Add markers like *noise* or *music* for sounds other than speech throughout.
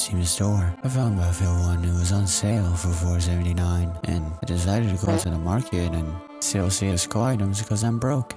Steam store. I found Battlefield 1, it was on sale for $4.79, and I decided to go to the market and sell CSGO items because I'm broke.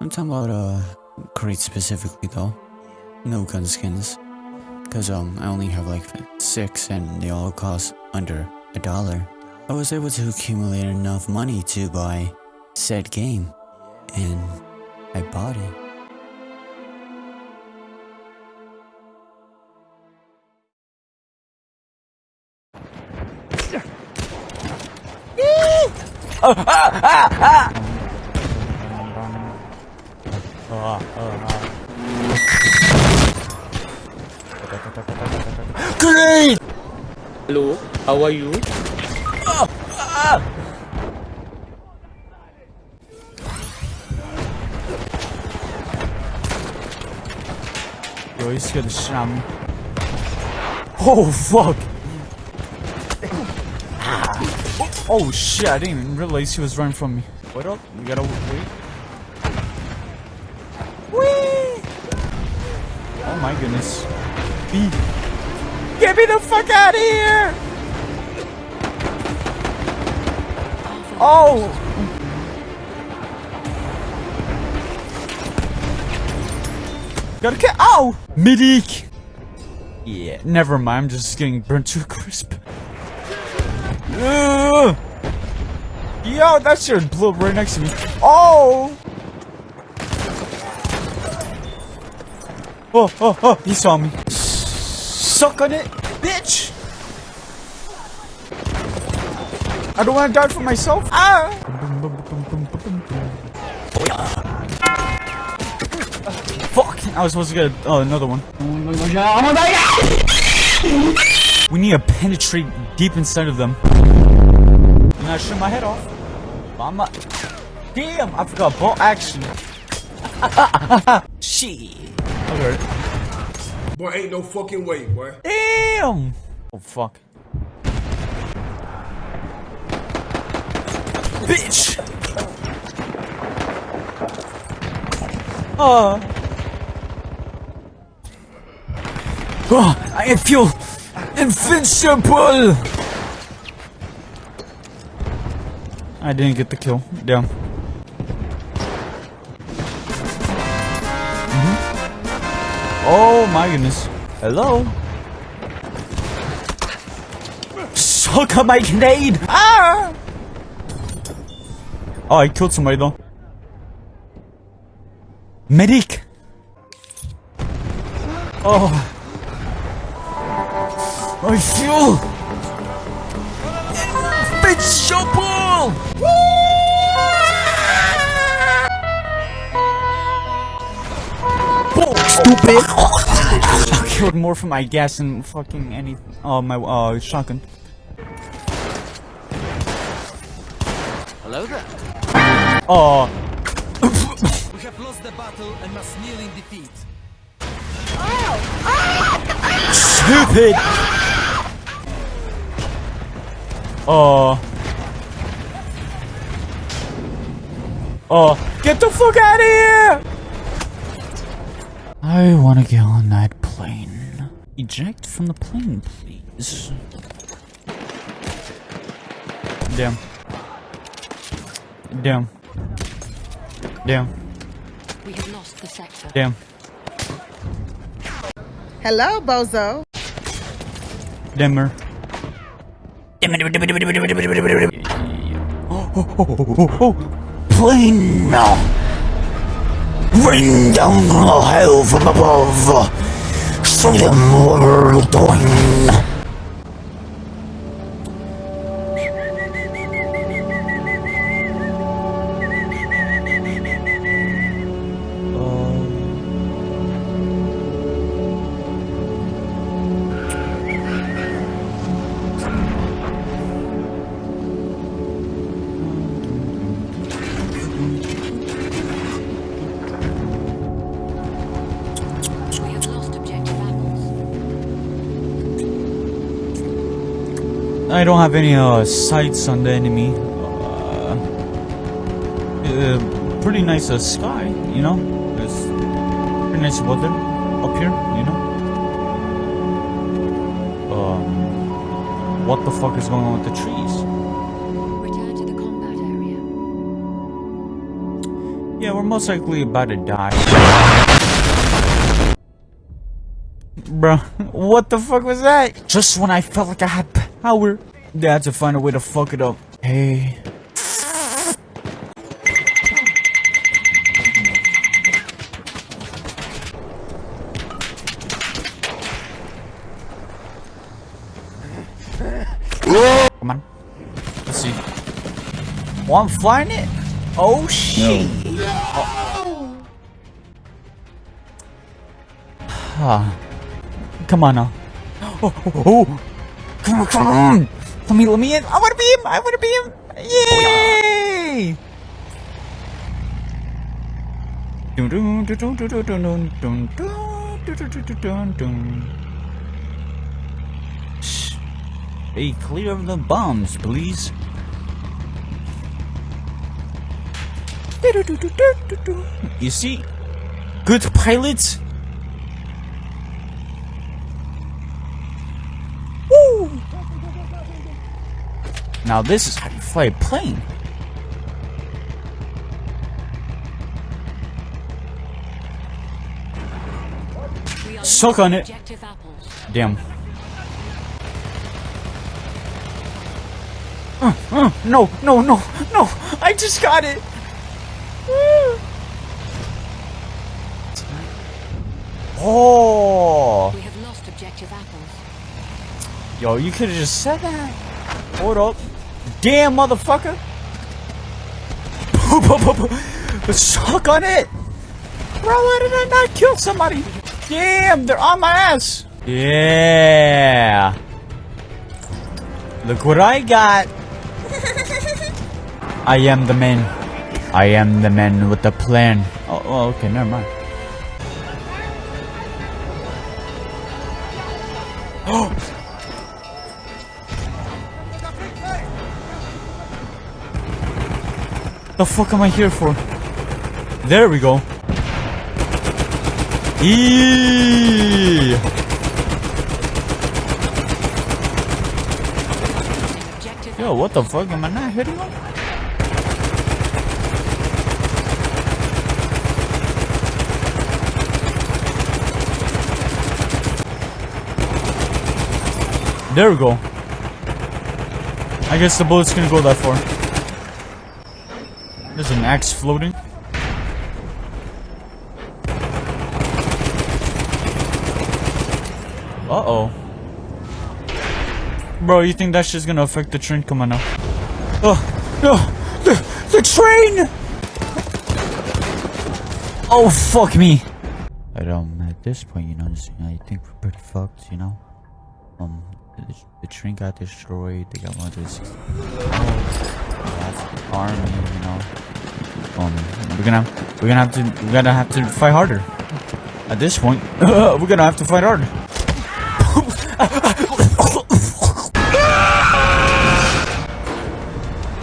I'm talking about, uh, crates specifically though. No gun skins. Cause, um, I only have like six and they all cost under a dollar. I was able to accumulate enough money to buy said game, and I bought it. Great! Hello, how are you? Yo, he scared the shit out of. Oh, fuck! Oh, shit, I didn't even realize he was running from me. Wait up, we gotta wait. Whee! Oh my goodness. B. Get me the fuck out of here! Oh! Gotta get ow! Medic! Yeah, never mind, I'm just getting burnt to a crisp. Ugh! Yo, that shit blew up right next to me. Oh! Oh, oh, oh, he saw me. Suck on it, bitch! I don't want to die for myself. Ah! Fuck! I was supposed to get oh, another one. We need to penetrate deep inside of them. And I shoot my head off. I'm not. Damn! I forgot bolt action. *laughs* Shit. Okay. Boy, ain't no fucking way, boy. Damn! Oh fuck. Bitch! Oh. Oh, *sighs* I feel invincible! I didn't get the kill. Damn. Mhm. Oh my goodness. Hello? Suck on my grenade! Ah! Oh, I killed somebody though. Medic! Oh. I feel invincible! Stupid! I killed more from my gas than fucking any. Oh, my uh shotgun. Hello there. Oh, We have lost the battle and must kneel in defeat. stupid! Oh. Oh, get the fuck out of here! I want to get on that plane. Eject from the plane, please. Damn. Damn. Damn. We have lost the sector. Damn. Hello, Bozo. Dimmer. Plane now. Rain down hell from above. See them world doing. I don't have any uh, sights on the enemy. Uh, uh, pretty nice uh, sky, you know. It's pretty nice weather up here, you know. what the fuck is going on with the trees? Return to the combat area. Yeah, we're most likely about to die. Bruh, *laughs* what the fuck was that? Just when I felt like I had power, they had to find a way to fuck it up. Hey. Come on. Let's see. Oh, I'm flying it? Oh, shit. Ah. Come on now. *gasps* Oh, oh, oh. Come on, come on! Let me, let me in! I wanna be him! I wanna be him! Yay! Shh. Clear of the bombs, please. You see? Good pilots Now this is how you fly a plane. Suck on it. Damn. Uh, uh, no, no, no, no! I just got it! Oh! We have lost objective apples. Yo, you could have just said that. Hold up. Damn, motherfucker! Suck on it! Bro, why did I not kill somebody? Damn, they're on my ass! Yeah! Look what I got! *laughs* I am the man. I am the man with the plan. Oh, oh okay, never mind. *gasps* *gasps* Oh, The fuck am I here for? There we go. Eee! Yo, what the fuck? Am I not hitting him? There we go. I guess the bullet's gonna go that far. There's an axe floating. Uh-oh. Bro, you think that shit's gonna affect the train? Come on now. Oh, no! The, the train! Oh, fuck me! But, um, at this point, you know, I think we're pretty fucked, you know? Um, the, the train got destroyed, they got one of this army, you know? Um, we're gonna, we're gonna have to, we're gonna have to fight harder. At this point, *laughs* we're gonna have to fight harder. *laughs*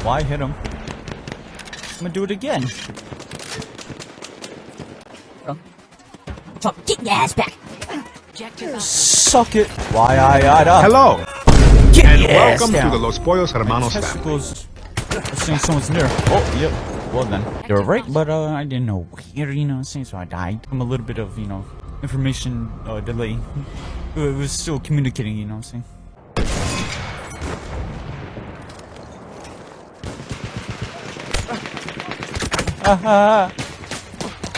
Why hit him? I'm gonna do it again. Get your ass back. Suck it. Why I I up. Hello, Get and your ass welcome down. to the Los Pollos Hermanos family. Testicles. I think someone's near. Oh, yep. Well then, they were right, but uh, I didn't know where. You know, what I'm saying so I died. I'm a little bit of you know information uh, delay. It was still communicating. You know what I'm saying. How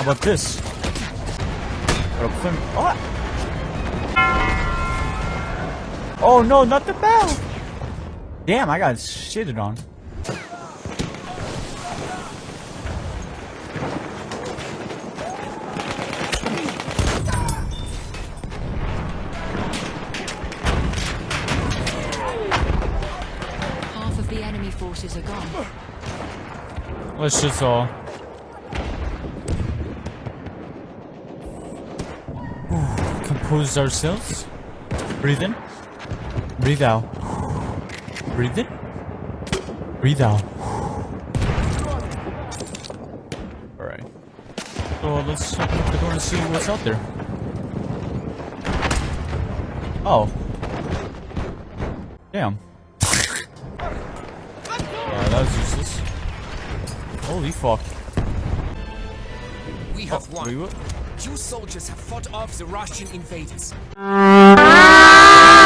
about this? What? Oh no, not the bell! Damn, I got shitted on. Let's just all. Compose ourselves. Breathe in. Breathe out. Breathe in. Breathe out. Alright. So let's check the door and see what's out there. Oh. Damn. *laughs* Uh, that was useless. Holy fuck. We have Oh, wait, won. what? You soldiers have fought off the Russian invaders. Ah!